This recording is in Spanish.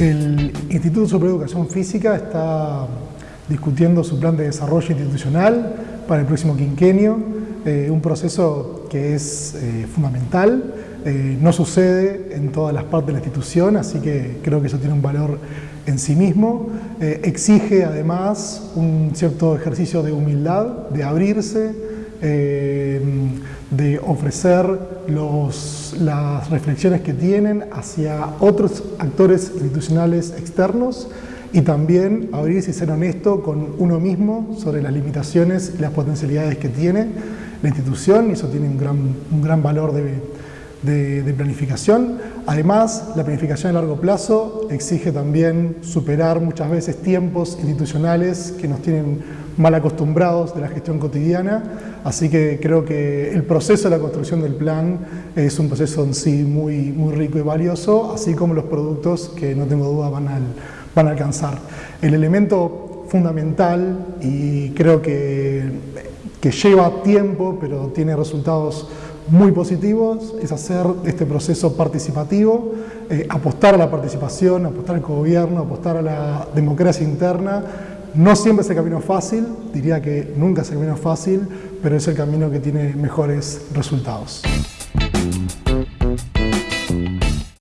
Instituto Superior de Educación Física está discutiendo su plan de desarrollo institucional para el próximo quinquenio, eh, un proceso que es eh, fundamental, eh, no sucede en todas las partes de la institución, así que creo que eso tiene un valor en sí mismo, exige además un cierto ejercicio de humildad, de abrirse, de ofrecer las reflexiones que tienen hacia otros actores institucionales externos y también abrirse y ser honesto con uno mismo sobre las limitaciones y las potencialidades que tiene la institución. Y eso tiene un gran, un gran valor de, planificación. Además, la planificación a largo plazo exige también superar muchas veces tiempos institucionales que nos tienen mal acostumbrados de la gestión cotidiana, así que creo que el proceso de la construcción del plan es un proceso en sí muy, muy rico y valioso, así como los productos que no tengo duda van al van a alcanzar. El elemento fundamental y creo que, que lleva tiempo pero tiene resultados muy positivos es hacer este proceso participativo, eh, apostar a la participación, apostar al gobierno, apostar a la democracia interna. No siempre es el camino fácil, diría que nunca es el camino fácil, pero es el camino que tiene mejores resultados.